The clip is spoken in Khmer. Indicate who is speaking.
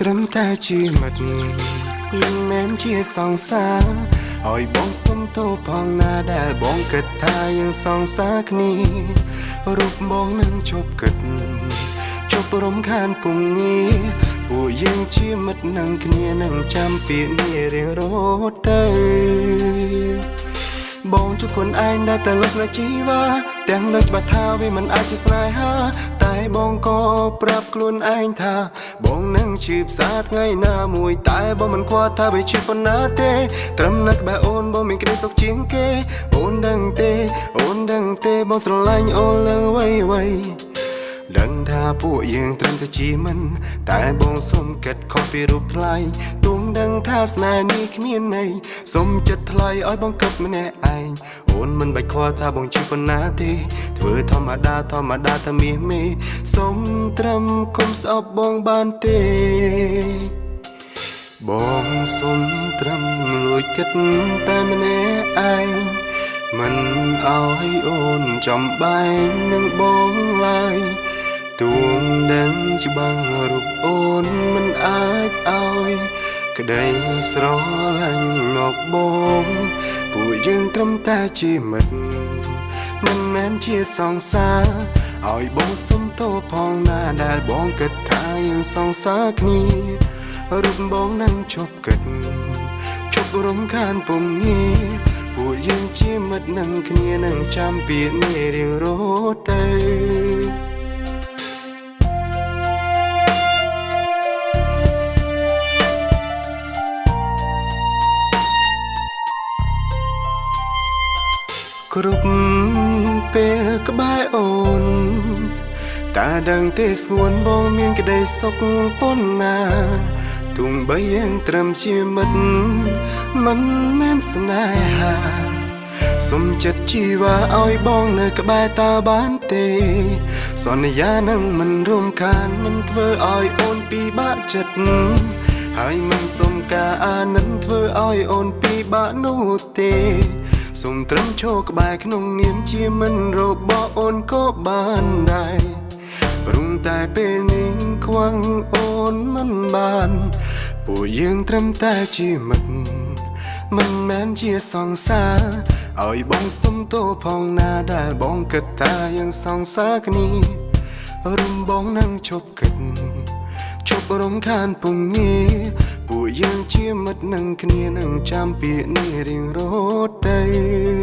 Speaker 1: ត្រឹមតែជាមិត្តមិនមែនជាសង្សារឲ្យបងសុំទោសផងណាដែលបងគិតថាយើងសង្សារគ្នារូបបងនឹងជប់គិតជប់រំខានពុំងាពួកយើងជាមិត្តនឹងគ្នានឹងចាំពាក្យនេះរៀងរហូតទៅបងជួបខ្លួនឯងដែលតែលុះស្នេហ៍ជីវ៉ា ទាំងលើច្បាស់ថាវាមិនអាចជាស្នេហា តែបងក៏ប្រាប់ខ្លួនឯងថា បងនឹងជាផ្សារថ្ងៃណាមួយ តែបងមិនខ្វល់ថាវាជាប៉ុណ្ណាទេ ត្រឹមនឹកបែអូនបងមានក្តីសុខជាងគេ អូនដឹងទេ អូនដឹងទេបងស្រឡាញ់អូនលើវ័យវ័យ ដឹងថាពួកយើងត្រឹមតែជាមិន តែបងសុំគិតខុសពីរូបថ្លៃទុំដឹងថាស្នេហ៍នេះគ្មានន័យសុំចិត្តថ្លៃឲ្យបងគិតម្នាក់ឯងអូនមិនបាច់ខ្វល់ថាបងជាប៉ុណ្ណាទេធ្វើធម្មតាធម្មតាថាមាសមេសុំត្រឹមគុំស្អប់បងបានទេបងសុំត្រឹមលួចគិតតែម្នាក់ឯងមិនអោយអូនចំបែងនឹងបងឡើយ ទួងដឹងច្បាស់រូបអូនមិនអាចអោយក្តីស្រឡាញ់មកបងពួកយើងត្រឹមតែជាមិត្តមិនមែនជាសង្សារឲ្យបងសុំទោសផងណាដែលបងគិតថាយើងសង្សារគ្នារូបបងនឹងជប់គិតជប់រំខានពុំងាពួកយើងជាមិត្តនឹងគ្នានឹងចាំពាក្យនេះរៀងរហូត គ្រប់ពេលក្បែរអូនតាដឹងទេស្ងួនបងមានក្តីសុខប៉ុណ្ណាទុំបីយ៉ាងត្រឹមជាមិត្តមិនមែនស្នេហាសុំចិត្តជីវ៉ាឲ្យបងនៅក្បែរតាបានទេ សន្យានឹងមិនរំខានមិនធ្វើឲ្យអូនពិបាកចិត្តហើយមិនសុំការអាណិតធ្វើឲ្យអូនពិបាកនោះទេ សូមត្រឹមឈរក្បែរក្នុងនាមជាមិនរបស់អូនក៏បានដែរព្រមតែពេលនេះខ្វាំងអូនមិនបាន ពួកយើងត្រឹមតែជាមិត្តមិនមែនជាសង្សារឲ្យបងសុំទោសផងណាដែលបងគិតថាយើងសង្សារគ្នារំបងនឹងជប់គិតជប់រំខានពុំងាពួក យើងជាមិត្តនឹងគ្នានឹងចាំពាក្យនេះរៀងរហូតទៅ